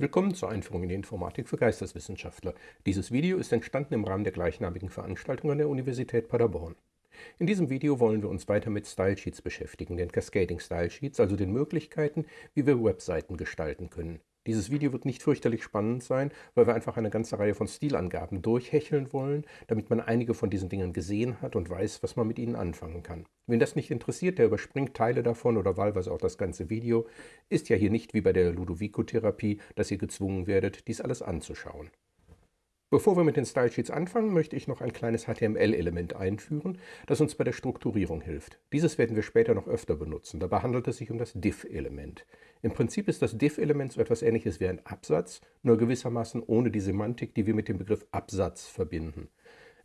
Willkommen zur Einführung in die Informatik für Geisteswissenschaftler. Dieses Video ist entstanden im Rahmen der gleichnamigen Veranstaltung an der Universität Paderborn. In diesem Video wollen wir uns weiter mit Stylesheets beschäftigen, den Cascading Stylesheets, also den Möglichkeiten, wie wir Webseiten gestalten können. Dieses Video wird nicht fürchterlich spannend sein, weil wir einfach eine ganze Reihe von Stilangaben durchhecheln wollen, damit man einige von diesen Dingen gesehen hat und weiß, was man mit ihnen anfangen kann. Wen das nicht interessiert, der überspringt Teile davon oder wahlweise auch das ganze Video, ist ja hier nicht wie bei der Ludovico-Therapie, dass ihr gezwungen werdet, dies alles anzuschauen. Bevor wir mit den Stylesheets anfangen, möchte ich noch ein kleines HTML-Element einführen, das uns bei der Strukturierung hilft. Dieses werden wir später noch öfter benutzen. Dabei handelt es sich um das diff-Element. Im Prinzip ist das diff-Element so etwas ähnliches wie ein Absatz, nur gewissermaßen ohne die Semantik, die wir mit dem Begriff Absatz verbinden.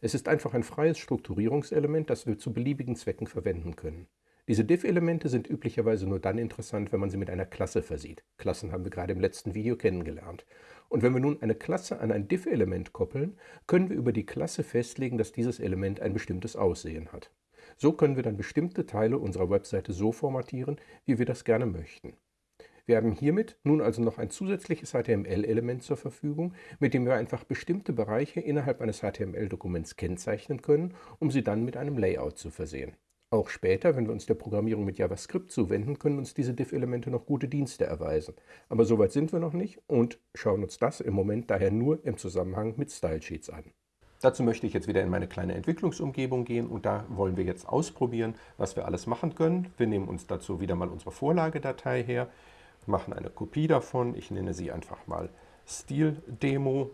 Es ist einfach ein freies Strukturierungselement, das wir zu beliebigen Zwecken verwenden können. Diese diff-Elemente sind üblicherweise nur dann interessant, wenn man sie mit einer Klasse versieht. Klassen haben wir gerade im letzten Video kennengelernt. Und wenn wir nun eine Klasse an ein diff-Element koppeln, können wir über die Klasse festlegen, dass dieses Element ein bestimmtes Aussehen hat. So können wir dann bestimmte Teile unserer Webseite so formatieren, wie wir das gerne möchten. Wir haben hiermit nun also noch ein zusätzliches HTML-Element zur Verfügung, mit dem wir einfach bestimmte Bereiche innerhalb eines HTML-Dokuments kennzeichnen können, um sie dann mit einem Layout zu versehen. Auch später, wenn wir uns der Programmierung mit JavaScript zuwenden, können uns diese Diff-Elemente noch gute Dienste erweisen. Aber soweit sind wir noch nicht und schauen uns das im Moment daher nur im Zusammenhang mit Stylesheets an. Dazu möchte ich jetzt wieder in meine kleine Entwicklungsumgebung gehen und da wollen wir jetzt ausprobieren, was wir alles machen können. Wir nehmen uns dazu wieder mal unsere Vorlagedatei her, machen eine Kopie davon. Ich nenne sie einfach mal Stil-Demo,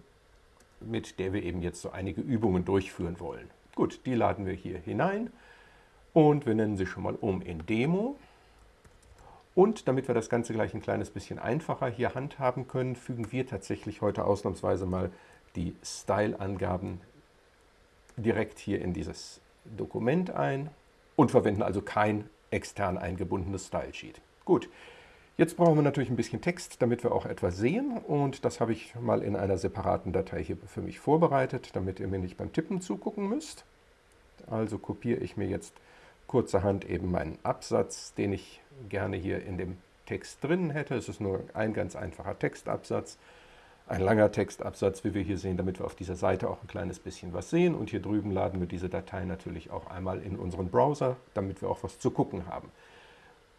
mit der wir eben jetzt so einige Übungen durchführen wollen. Gut, die laden wir hier hinein. Und wir nennen sie schon mal um in Demo. Und damit wir das Ganze gleich ein kleines bisschen einfacher hier handhaben können, fügen wir tatsächlich heute ausnahmsweise mal die Style-Angaben direkt hier in dieses Dokument ein und verwenden also kein extern eingebundenes Style-Sheet. Gut, jetzt brauchen wir natürlich ein bisschen Text, damit wir auch etwas sehen und das habe ich mal in einer separaten Datei hier für mich vorbereitet, damit ihr mir nicht beim Tippen zugucken müsst. Also kopiere ich mir jetzt kurzerhand eben meinen Absatz, den ich gerne hier in dem Text drin hätte. Es ist nur ein ganz einfacher Textabsatz, ein langer Textabsatz, wie wir hier sehen, damit wir auf dieser Seite auch ein kleines bisschen was sehen. Und hier drüben laden wir diese Datei natürlich auch einmal in unseren Browser, damit wir auch was zu gucken haben.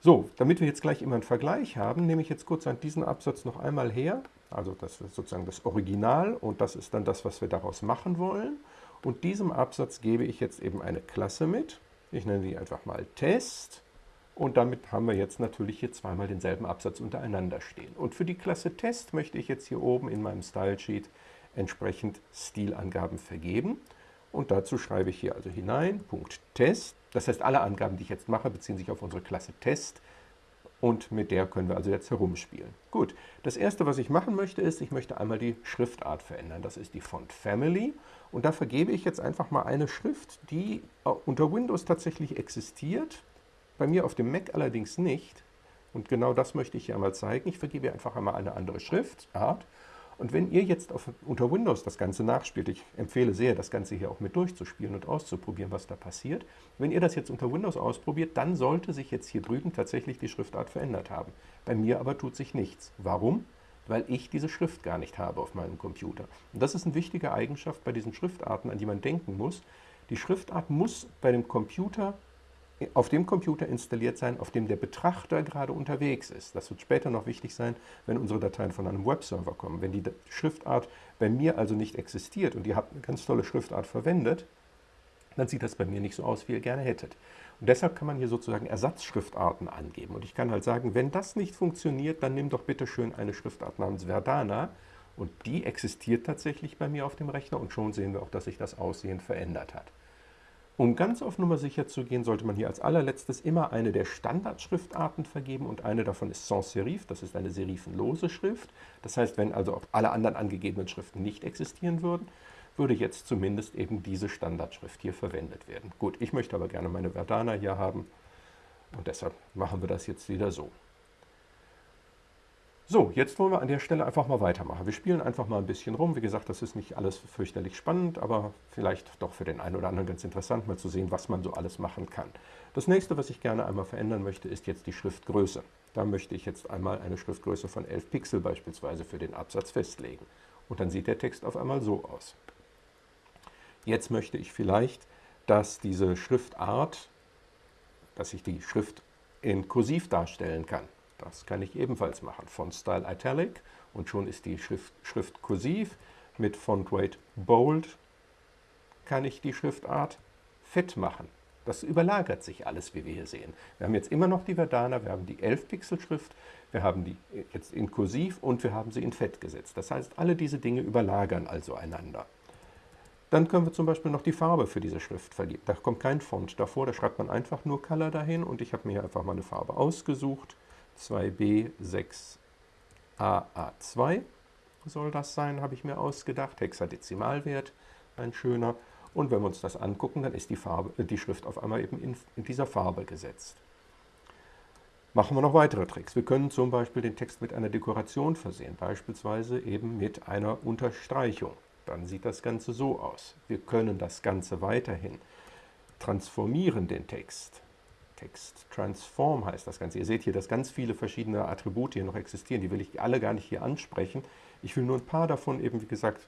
So, damit wir jetzt gleich immer einen Vergleich haben, nehme ich jetzt kurz diesen Absatz noch einmal her. Also das ist sozusagen das Original und das ist dann das, was wir daraus machen wollen. Und diesem Absatz gebe ich jetzt eben eine Klasse mit. Ich nenne die einfach mal Test. Und damit haben wir jetzt natürlich hier zweimal denselben Absatz untereinander stehen. Und für die Klasse Test möchte ich jetzt hier oben in meinem Stylesheet entsprechend Stilangaben vergeben. Und dazu schreibe ich hier also hinein, Punkt Test. Das heißt, alle Angaben, die ich jetzt mache, beziehen sich auf unsere Klasse Test. Und mit der können wir also jetzt herumspielen. Gut, das erste, was ich machen möchte, ist, ich möchte einmal die Schriftart verändern. Das ist die Font Family. Und da vergebe ich jetzt einfach mal eine Schrift, die äh, unter Windows tatsächlich existiert, bei mir auf dem Mac allerdings nicht. Und genau das möchte ich hier einmal zeigen. Ich vergebe einfach einmal eine andere Schriftart und wenn ihr jetzt auf, unter Windows das Ganze nachspielt, ich empfehle sehr, das Ganze hier auch mit durchzuspielen und auszuprobieren, was da passiert. Wenn ihr das jetzt unter Windows ausprobiert, dann sollte sich jetzt hier drüben tatsächlich die Schriftart verändert haben. Bei mir aber tut sich nichts. Warum? Weil ich diese Schrift gar nicht habe auf meinem Computer. Und das ist eine wichtige Eigenschaft bei diesen Schriftarten, an die man denken muss. Die Schriftart muss bei dem Computer auf dem Computer installiert sein, auf dem der Betrachter gerade unterwegs ist. Das wird später noch wichtig sein, wenn unsere Dateien von einem Webserver kommen. Wenn die Schriftart bei mir also nicht existiert und ihr habt eine ganz tolle Schriftart verwendet, dann sieht das bei mir nicht so aus, wie ihr gerne hättet. Und deshalb kann man hier sozusagen Ersatzschriftarten angeben. Und ich kann halt sagen, wenn das nicht funktioniert, dann nimm doch bitte schön eine Schriftart namens Verdana. Und die existiert tatsächlich bei mir auf dem Rechner und schon sehen wir auch, dass sich das Aussehen verändert hat. Um ganz auf Nummer sicher zu gehen, sollte man hier als allerletztes immer eine der Standardschriftarten vergeben und eine davon ist sans serif, das ist eine serifenlose Schrift. Das heißt, wenn also auch alle anderen angegebenen Schriften nicht existieren würden, würde jetzt zumindest eben diese Standardschrift hier verwendet werden. Gut, ich möchte aber gerne meine Verdana hier haben und deshalb machen wir das jetzt wieder so. So, jetzt wollen wir an der Stelle einfach mal weitermachen. Wir spielen einfach mal ein bisschen rum. Wie gesagt, das ist nicht alles fürchterlich spannend, aber vielleicht doch für den einen oder anderen ganz interessant, mal zu sehen, was man so alles machen kann. Das nächste, was ich gerne einmal verändern möchte, ist jetzt die Schriftgröße. Da möchte ich jetzt einmal eine Schriftgröße von 11 Pixel beispielsweise für den Absatz festlegen. Und dann sieht der Text auf einmal so aus. Jetzt möchte ich vielleicht, dass diese Schriftart, dass ich die Schrift in Kursiv darstellen kann. Das kann ich ebenfalls machen. Font Style Italic und schon ist die Schrift, Schrift kursiv. Mit Font Weight Bold kann ich die Schriftart fett machen. Das überlagert sich alles, wie wir hier sehen. Wir haben jetzt immer noch die Verdana, wir haben die 11-Pixel-Schrift, wir haben die jetzt in Kursiv und wir haben sie in Fett gesetzt. Das heißt, alle diese Dinge überlagern also einander. Dann können wir zum Beispiel noch die Farbe für diese Schrift vergeben. Da kommt kein Font davor, da schreibt man einfach nur Color dahin und ich habe mir einfach mal eine Farbe ausgesucht. 2B6AA2 soll das sein, habe ich mir ausgedacht. Hexadezimalwert, ein schöner. Und wenn wir uns das angucken, dann ist die, Farbe, äh, die Schrift auf einmal eben in, in dieser Farbe gesetzt. Machen wir noch weitere Tricks. Wir können zum Beispiel den Text mit einer Dekoration versehen, beispielsweise eben mit einer Unterstreichung. Dann sieht das Ganze so aus. Wir können das Ganze weiterhin transformieren, den Text. Text Transform heißt das Ganze. Ihr seht hier, dass ganz viele verschiedene Attribute hier noch existieren. Die will ich alle gar nicht hier ansprechen. Ich will nur ein paar davon eben, wie gesagt,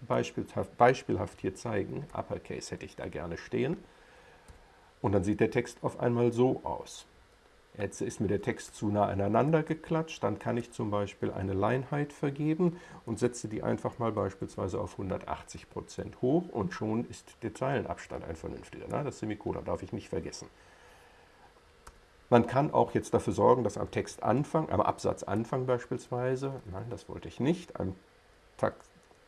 beispielhaft, beispielhaft hier zeigen. Uppercase hätte ich da gerne stehen. Und dann sieht der Text auf einmal so aus. Jetzt ist mir der Text zu nah aneinander geklatscht, dann kann ich zum Beispiel eine Line Height vergeben und setze die einfach mal beispielsweise auf 180% hoch und schon ist der Zeilenabstand ein vernünftiger. Na, das Semikolon darf ich nicht vergessen. Man kann auch jetzt dafür sorgen, dass am Textanfang, am Absatzanfang beispielsweise, nein, das wollte ich nicht, am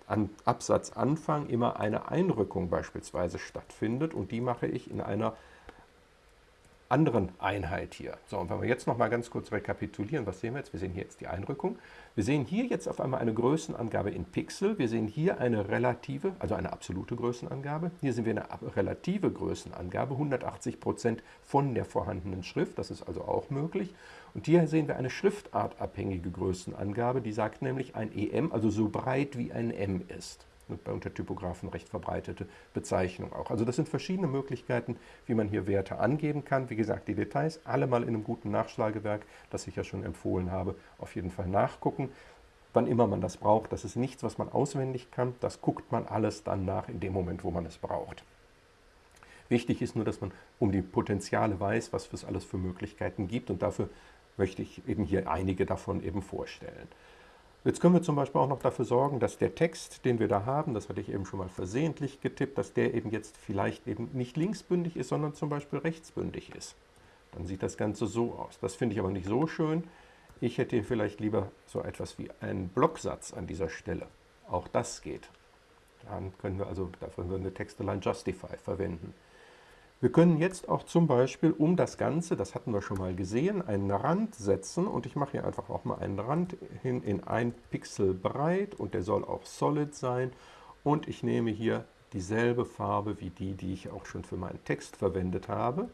am Absatzanfang immer eine Einrückung beispielsweise stattfindet und die mache ich in einer anderen Einheit hier. So, und wenn wir jetzt noch mal ganz kurz rekapitulieren, was sehen wir jetzt? Wir sehen hier jetzt die Einrückung. Wir sehen hier jetzt auf einmal eine Größenangabe in Pixel. Wir sehen hier eine relative, also eine absolute Größenangabe. Hier sehen wir eine relative Größenangabe, 180 Prozent von der vorhandenen Schrift. Das ist also auch möglich. Und hier sehen wir eine schriftartabhängige Größenangabe, die sagt nämlich ein EM, also so breit wie ein M ist bei Untertypographen recht verbreitete Bezeichnung auch. Also das sind verschiedene Möglichkeiten, wie man hier Werte angeben kann. Wie gesagt, die Details alle mal in einem guten Nachschlagewerk, das ich ja schon empfohlen habe, auf jeden Fall nachgucken. Wann immer man das braucht, das ist nichts, was man auswendig kann, das guckt man alles dann nach in dem Moment, wo man es braucht. Wichtig ist nur, dass man um die Potenziale weiß, was es alles für Möglichkeiten gibt und dafür möchte ich eben hier einige davon eben vorstellen. Jetzt können wir zum Beispiel auch noch dafür sorgen, dass der Text, den wir da haben, das hatte ich eben schon mal versehentlich getippt, dass der eben jetzt vielleicht eben nicht linksbündig ist, sondern zum Beispiel rechtsbündig ist. Dann sieht das Ganze so aus. Das finde ich aber nicht so schön. Ich hätte hier vielleicht lieber so etwas wie einen Blocksatz an dieser Stelle. Auch das geht. Dann können wir also, dafür wir Textline Justify verwenden. Wir können jetzt auch zum Beispiel um das Ganze, das hatten wir schon mal gesehen, einen Rand setzen und ich mache hier einfach auch mal einen Rand hin in ein Pixel breit und der soll auch solid sein und ich nehme hier dieselbe Farbe wie die, die ich auch schon für meinen Text verwendet habe.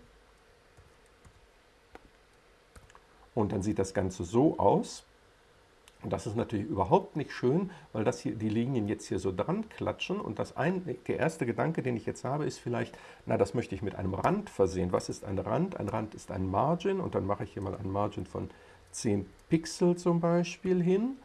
Und dann sieht das Ganze so aus. Und das ist natürlich überhaupt nicht schön, weil das hier, die Linien jetzt hier so dran klatschen. Und das ein, der erste Gedanke, den ich jetzt habe, ist vielleicht, na, das möchte ich mit einem Rand versehen. Was ist ein Rand? Ein Rand ist ein Margin. Und dann mache ich hier mal ein Margin von 10 Pixel zum Beispiel hin.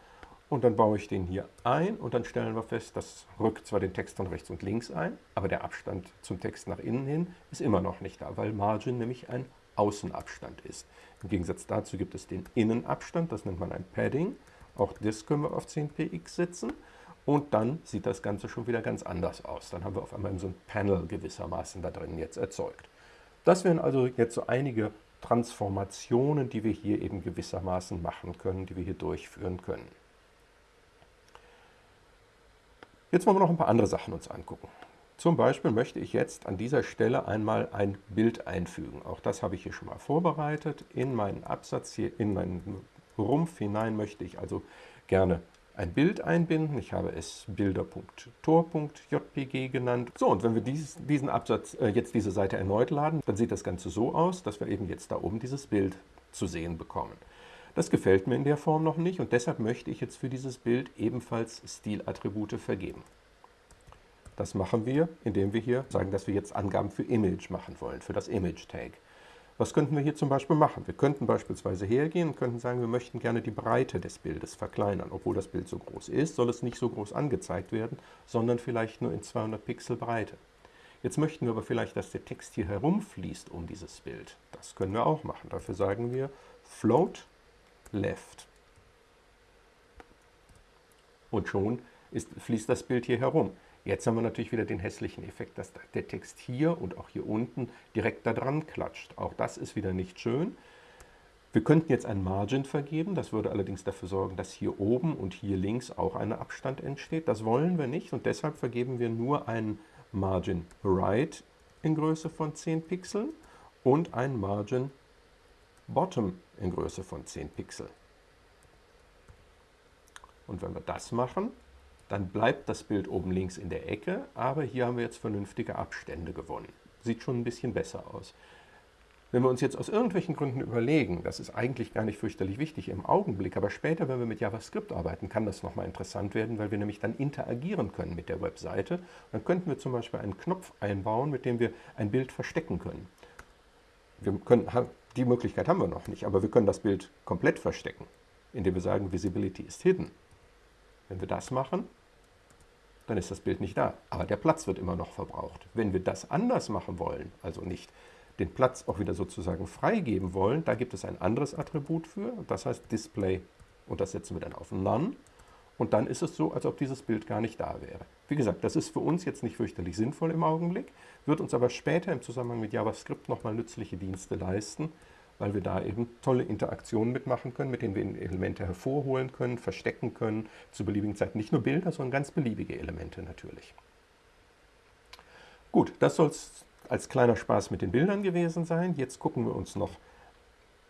Und dann baue ich den hier ein und dann stellen wir fest, das rückt zwar den Text von rechts und links ein, aber der Abstand zum Text nach innen hin ist immer noch nicht da, weil Margin nämlich ein Außenabstand ist. Im Gegensatz dazu gibt es den Innenabstand, das nennt man ein Padding. Auch das können wir auf 10px setzen. Und dann sieht das Ganze schon wieder ganz anders aus. Dann haben wir auf einmal so ein Panel gewissermaßen da drin jetzt erzeugt. Das wären also jetzt so einige Transformationen, die wir hier eben gewissermaßen machen können, die wir hier durchführen können. Jetzt wollen wir noch ein paar andere Sachen uns angucken. Zum Beispiel möchte ich jetzt an dieser Stelle einmal ein Bild einfügen. Auch das habe ich hier schon mal vorbereitet. In meinen Absatz hier, in meinen Rumpf hinein möchte ich also gerne ein Bild einbinden. Ich habe es bilder.tor.jpg genannt. So, und wenn wir dies, diesen Absatz, äh, jetzt diese Seite erneut laden, dann sieht das Ganze so aus, dass wir eben jetzt da oben dieses Bild zu sehen bekommen. Das gefällt mir in der Form noch nicht und deshalb möchte ich jetzt für dieses Bild ebenfalls Stilattribute vergeben. Das machen wir, indem wir hier sagen, dass wir jetzt Angaben für Image machen wollen, für das Image-Tag. Was könnten wir hier zum Beispiel machen? Wir könnten beispielsweise hergehen und könnten sagen, wir möchten gerne die Breite des Bildes verkleinern. Obwohl das Bild so groß ist, soll es nicht so groß angezeigt werden, sondern vielleicht nur in 200 Pixel Breite. Jetzt möchten wir aber vielleicht, dass der Text hier herumfließt um dieses Bild. Das können wir auch machen. Dafür sagen wir float left. Und schon ist, fließt das Bild hier herum. Jetzt haben wir natürlich wieder den hässlichen Effekt, dass der Text hier und auch hier unten direkt da dran klatscht. Auch das ist wieder nicht schön. Wir könnten jetzt ein Margin vergeben, das würde allerdings dafür sorgen, dass hier oben und hier links auch ein Abstand entsteht. Das wollen wir nicht und deshalb vergeben wir nur einen Margin Right in Größe von 10 Pixeln und ein Margin Bottom in Größe von 10 Pixel. Und wenn wir das machen, dann bleibt das Bild oben links in der Ecke, aber hier haben wir jetzt vernünftige Abstände gewonnen. Sieht schon ein bisschen besser aus. Wenn wir uns jetzt aus irgendwelchen Gründen überlegen, das ist eigentlich gar nicht fürchterlich wichtig im Augenblick, aber später, wenn wir mit JavaScript arbeiten, kann das nochmal interessant werden, weil wir nämlich dann interagieren können mit der Webseite. Dann könnten wir zum Beispiel einen Knopf einbauen, mit dem wir ein Bild verstecken können. Wir können, die Möglichkeit haben wir noch nicht, aber wir können das Bild komplett verstecken, indem wir sagen, Visibility ist hidden. Wenn wir das machen, dann ist das Bild nicht da. Aber der Platz wird immer noch verbraucht. Wenn wir das anders machen wollen, also nicht den Platz auch wieder sozusagen freigeben wollen, da gibt es ein anderes Attribut für, das heißt Display und das setzen wir dann auf None und dann ist es so, als ob dieses Bild gar nicht da wäre. Wie gesagt, das ist für uns jetzt nicht fürchterlich sinnvoll im Augenblick, wird uns aber später im Zusammenhang mit JavaScript nochmal nützliche Dienste leisten, weil wir da eben tolle Interaktionen mitmachen können, mit denen wir Elemente hervorholen können, verstecken können, zu beliebigen Zeiten. Nicht nur Bilder, sondern ganz beliebige Elemente natürlich. Gut, das soll es als kleiner Spaß mit den Bildern gewesen sein. Jetzt gucken wir uns noch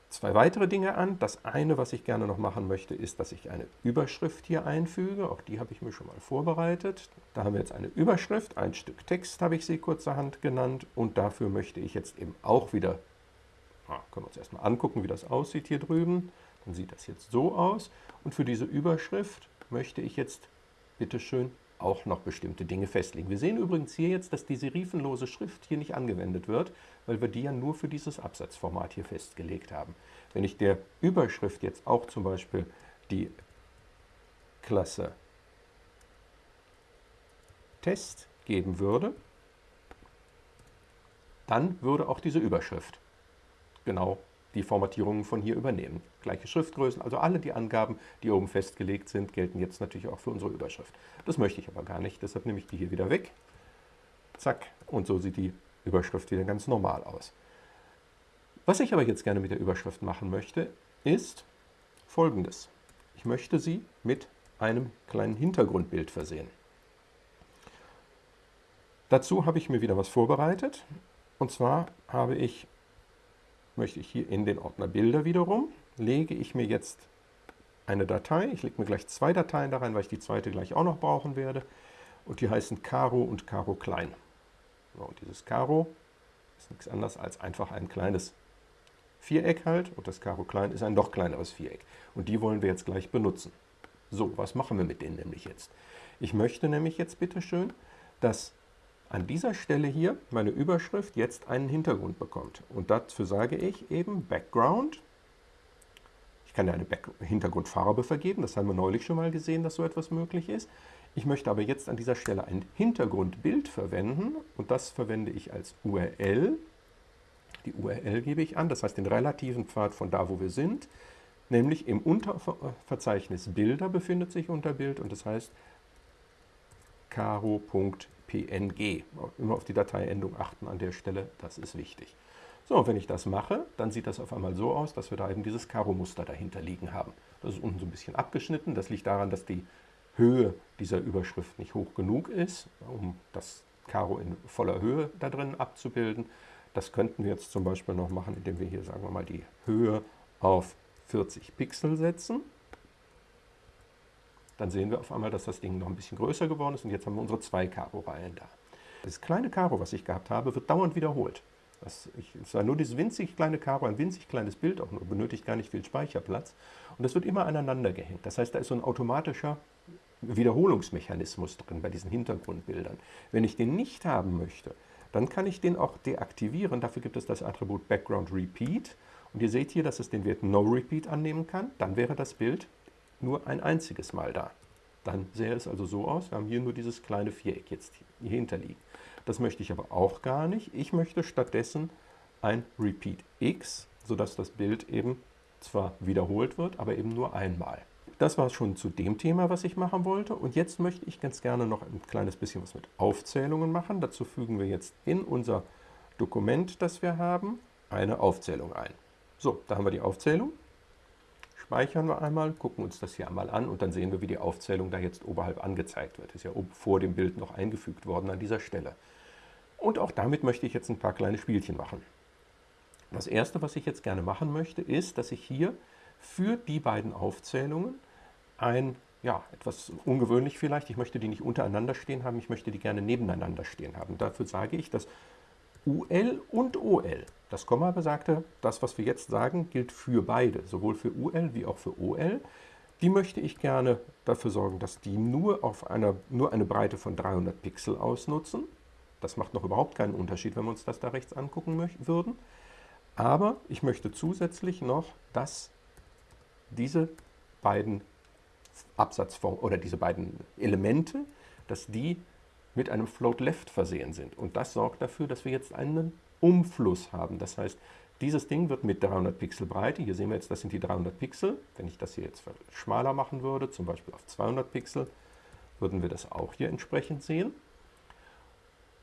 zwei weitere Dinge an. Das eine, was ich gerne noch machen möchte, ist, dass ich eine Überschrift hier einfüge. Auch die habe ich mir schon mal vorbereitet. Da haben wir jetzt eine Überschrift, ein Stück Text habe ich sie kurzerhand genannt. Und dafür möchte ich jetzt eben auch wieder Ah, können wir uns erstmal angucken, wie das aussieht hier drüben. Dann sieht das jetzt so aus. Und für diese Überschrift möchte ich jetzt bitteschön auch noch bestimmte Dinge festlegen. Wir sehen übrigens hier jetzt, dass die serifenlose Schrift hier nicht angewendet wird, weil wir die ja nur für dieses Absatzformat hier festgelegt haben. Wenn ich der Überschrift jetzt auch zum Beispiel die Klasse Test geben würde, dann würde auch diese Überschrift genau die Formatierungen von hier übernehmen. Gleiche Schriftgrößen, also alle die Angaben, die oben festgelegt sind, gelten jetzt natürlich auch für unsere Überschrift. Das möchte ich aber gar nicht, deshalb nehme ich die hier wieder weg. Zack, und so sieht die Überschrift wieder ganz normal aus. Was ich aber jetzt gerne mit der Überschrift machen möchte, ist folgendes. Ich möchte sie mit einem kleinen Hintergrundbild versehen. Dazu habe ich mir wieder was vorbereitet. Und zwar habe ich möchte ich hier in den Ordner Bilder wiederum, lege ich mir jetzt eine Datei, ich lege mir gleich zwei Dateien da rein, weil ich die zweite gleich auch noch brauchen werde, und die heißen Caro und Caro Klein. Und dieses Caro ist nichts anderes als einfach ein kleines Viereck halt, und das Caro Klein ist ein noch kleineres Viereck. Und die wollen wir jetzt gleich benutzen. So, was machen wir mit denen nämlich jetzt? Ich möchte nämlich jetzt bitteschön, dass an dieser Stelle hier meine Überschrift jetzt einen Hintergrund bekommt. Und dafür sage ich eben Background. Ich kann ja eine Back Hintergrundfarbe vergeben, das haben wir neulich schon mal gesehen, dass so etwas möglich ist. Ich möchte aber jetzt an dieser Stelle ein Hintergrundbild verwenden und das verwende ich als URL. Die URL gebe ich an, das heißt den relativen Pfad von da, wo wir sind. Nämlich im Unterverzeichnis Bilder befindet sich unter Bild und das heißt caro.bilder PNG. Immer auf die Dateiendung achten an der Stelle, das ist wichtig. So, und wenn ich das mache, dann sieht das auf einmal so aus, dass wir da eben dieses Karo-Muster dahinter liegen haben. Das ist unten so ein bisschen abgeschnitten. Das liegt daran, dass die Höhe dieser Überschrift nicht hoch genug ist, um das Karo in voller Höhe da drin abzubilden. Das könnten wir jetzt zum Beispiel noch machen, indem wir hier, sagen wir mal, die Höhe auf 40 Pixel setzen dann sehen wir auf einmal, dass das Ding noch ein bisschen größer geworden ist und jetzt haben wir unsere zwei Karo-Reihen da. Das kleine Karo, was ich gehabt habe, wird dauernd wiederholt. Das, ich, es war nur dieses winzig kleine Karo, ein winzig kleines Bild, auch nur benötigt gar nicht viel Speicherplatz. Und das wird immer aneinander gehängt. Das heißt, da ist so ein automatischer Wiederholungsmechanismus drin bei diesen Hintergrundbildern. Wenn ich den nicht haben möchte, dann kann ich den auch deaktivieren. Dafür gibt es das Attribut Background Repeat. Und ihr seht hier, dass es den Wert No Repeat annehmen kann. Dann wäre das Bild nur ein einziges Mal da. Dann sähe es also so aus, wir haben hier nur dieses kleine Viereck jetzt hier hinterliegen. Das möchte ich aber auch gar nicht. Ich möchte stattdessen ein Repeat X, sodass das Bild eben zwar wiederholt wird, aber eben nur einmal. Das war schon zu dem Thema, was ich machen wollte. Und jetzt möchte ich ganz gerne noch ein kleines bisschen was mit Aufzählungen machen. Dazu fügen wir jetzt in unser Dokument, das wir haben, eine Aufzählung ein. So, da haben wir die Aufzählung. Speichern wir einmal, gucken uns das hier einmal an und dann sehen wir, wie die Aufzählung da jetzt oberhalb angezeigt wird. Ist ja vor dem Bild noch eingefügt worden an dieser Stelle. Und auch damit möchte ich jetzt ein paar kleine Spielchen machen. Das erste, was ich jetzt gerne machen möchte, ist, dass ich hier für die beiden Aufzählungen ein, ja, etwas ungewöhnlich vielleicht, ich möchte die nicht untereinander stehen haben, ich möchte die gerne nebeneinander stehen haben. Dafür sage ich, dass UL und OL, das Komma besagte, das, was wir jetzt sagen, gilt für beide, sowohl für UL wie auch für OL. Die möchte ich gerne dafür sorgen, dass die nur, auf einer, nur eine Breite von 300 Pixel ausnutzen. Das macht noch überhaupt keinen Unterschied, wenn wir uns das da rechts angucken würden. Aber ich möchte zusätzlich noch, dass diese beiden Absatzformen oder diese beiden Elemente, dass die mit einem Float Left versehen sind. Und das sorgt dafür, dass wir jetzt einen Umfluss haben. Das heißt, dieses Ding wird mit 300 Pixel Breite, hier sehen wir jetzt, das sind die 300 Pixel. Wenn ich das hier jetzt schmaler machen würde, zum Beispiel auf 200 Pixel, würden wir das auch hier entsprechend sehen.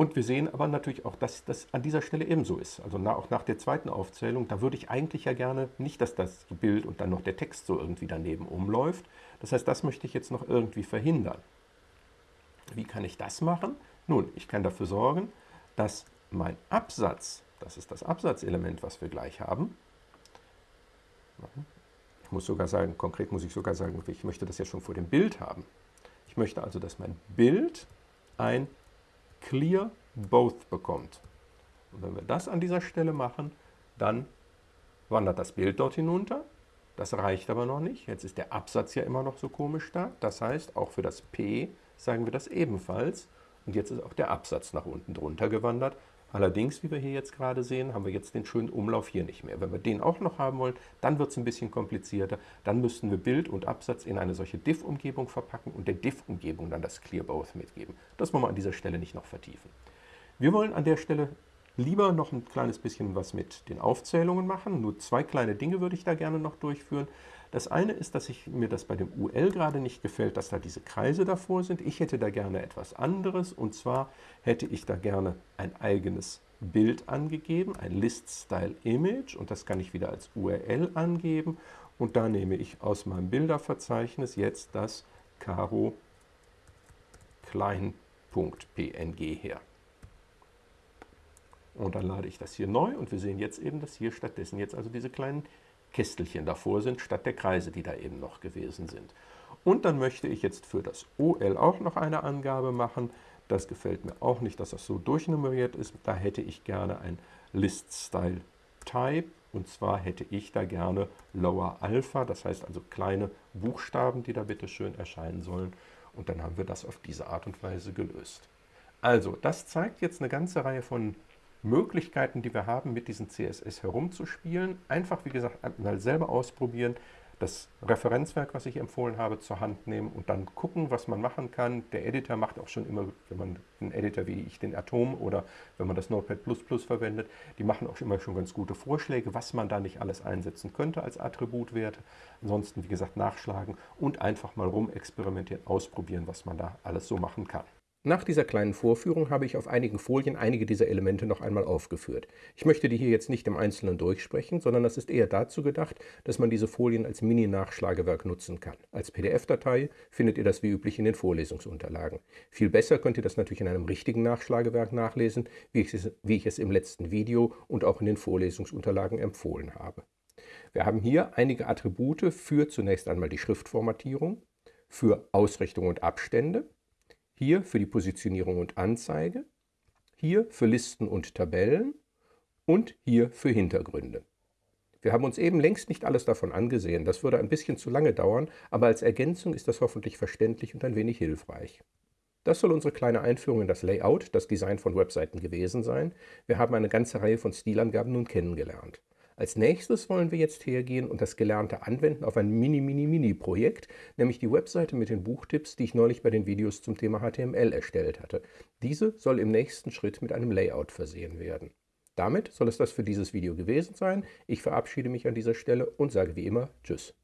Und wir sehen aber natürlich auch, dass das an dieser Stelle ebenso ist. Also auch nach der zweiten Aufzählung, da würde ich eigentlich ja gerne nicht, dass das Bild und dann noch der Text so irgendwie daneben umläuft. Das heißt, das möchte ich jetzt noch irgendwie verhindern. Wie kann ich das machen? Nun, ich kann dafür sorgen, dass mein Absatz, das ist das Absatzelement, was wir gleich haben, ich muss sogar sagen, konkret muss ich sogar sagen, ich möchte das ja schon vor dem Bild haben. Ich möchte also, dass mein Bild ein Clear Both bekommt. Und wenn wir das an dieser Stelle machen, dann wandert das Bild dort hinunter. Das reicht aber noch nicht. Jetzt ist der Absatz ja immer noch so komisch da. Das heißt, auch für das P sagen wir das ebenfalls. Und jetzt ist auch der Absatz nach unten drunter gewandert. Allerdings, wie wir hier jetzt gerade sehen, haben wir jetzt den schönen Umlauf hier nicht mehr. Wenn wir den auch noch haben wollen, dann wird es ein bisschen komplizierter. Dann müssten wir Bild und Absatz in eine solche Diff-Umgebung verpacken und der Diff-Umgebung dann das Clear Both mitgeben. Das wollen wir an dieser Stelle nicht noch vertiefen. Wir wollen an der Stelle lieber noch ein kleines bisschen was mit den Aufzählungen machen. Nur zwei kleine Dinge würde ich da gerne noch durchführen. Das eine ist, dass ich, mir das bei dem UL gerade nicht gefällt, dass da diese Kreise davor sind. Ich hätte da gerne etwas anderes und zwar hätte ich da gerne ein eigenes Bild angegeben, ein List-Style-Image und das kann ich wieder als URL angeben und da nehme ich aus meinem Bilderverzeichnis jetzt das Caro klein.png her. Und dann lade ich das hier neu und wir sehen jetzt eben, dass hier stattdessen jetzt also diese kleinen Kästelchen davor sind, statt der Kreise, die da eben noch gewesen sind. Und dann möchte ich jetzt für das OL auch noch eine Angabe machen. Das gefällt mir auch nicht, dass das so durchnummeriert ist. Da hätte ich gerne ein List-Style-Type. Und zwar hätte ich da gerne Lower Alpha, das heißt also kleine Buchstaben, die da bitte schön erscheinen sollen. Und dann haben wir das auf diese Art und Weise gelöst. Also, das zeigt jetzt eine ganze Reihe von Möglichkeiten, die wir haben, mit diesem CSS herumzuspielen. Einfach, wie gesagt, mal selber ausprobieren, das Referenzwerk, was ich empfohlen habe, zur Hand nehmen und dann gucken, was man machen kann. Der Editor macht auch schon immer, wenn man einen Editor wie ich, den Atom oder wenn man das Notepad++ verwendet, die machen auch immer schon ganz gute Vorschläge, was man da nicht alles einsetzen könnte als Attributwerte. Ansonsten, wie gesagt, nachschlagen und einfach mal rumexperimentieren, ausprobieren, was man da alles so machen kann. Nach dieser kleinen Vorführung habe ich auf einigen Folien einige dieser Elemente noch einmal aufgeführt. Ich möchte die hier jetzt nicht im Einzelnen durchsprechen, sondern das ist eher dazu gedacht, dass man diese Folien als Mini-Nachschlagewerk nutzen kann. Als PDF-Datei findet ihr das wie üblich in den Vorlesungsunterlagen. Viel besser könnt ihr das natürlich in einem richtigen Nachschlagewerk nachlesen, wie ich es, wie ich es im letzten Video und auch in den Vorlesungsunterlagen empfohlen habe. Wir haben hier einige Attribute für zunächst einmal die Schriftformatierung, für Ausrichtung und Abstände, hier für die Positionierung und Anzeige, hier für Listen und Tabellen und hier für Hintergründe. Wir haben uns eben längst nicht alles davon angesehen, das würde ein bisschen zu lange dauern, aber als Ergänzung ist das hoffentlich verständlich und ein wenig hilfreich. Das soll unsere kleine Einführung in das Layout, das Design von Webseiten gewesen sein. Wir haben eine ganze Reihe von Stilangaben nun kennengelernt. Als nächstes wollen wir jetzt hergehen und das Gelernte anwenden auf ein Mini-Mini-Mini-Projekt, nämlich die Webseite mit den Buchtipps, die ich neulich bei den Videos zum Thema HTML erstellt hatte. Diese soll im nächsten Schritt mit einem Layout versehen werden. Damit soll es das für dieses Video gewesen sein. Ich verabschiede mich an dieser Stelle und sage wie immer Tschüss.